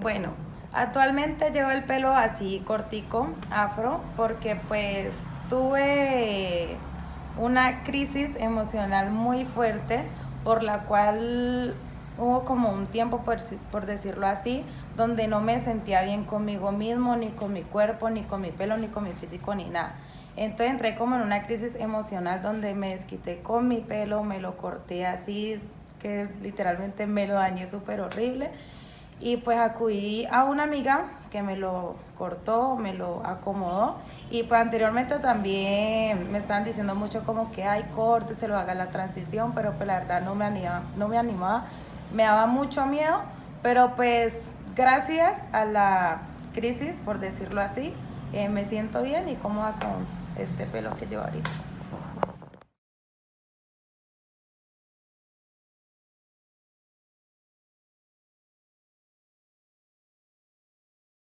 Bueno, actualmente llevo el pelo así cortico, afro, porque pues tuve una crisis emocional muy fuerte por la cual hubo como un tiempo, por, por, decirlo así, donde no me sentía bien conmigo mismo, ni con mi cuerpo, ni con mi pelo, ni con mi físico, ni nada. Entonces entré como en una crisis emocional donde me desquité con mi pelo, me lo corté así, que literalmente me lo dañé súper horrible. Y pues acudí a una amiga que me lo cortó, me lo acomodó. Y pues anteriormente también me estaban diciendo mucho como que hay corte, se lo haga la transición, pero pues la verdad no me animaba, no me animaba, me daba mucho miedo. Pero pues gracias a la crisis, por decirlo así, eh, me siento bien y cómoda con este pelo que llevo ahorita.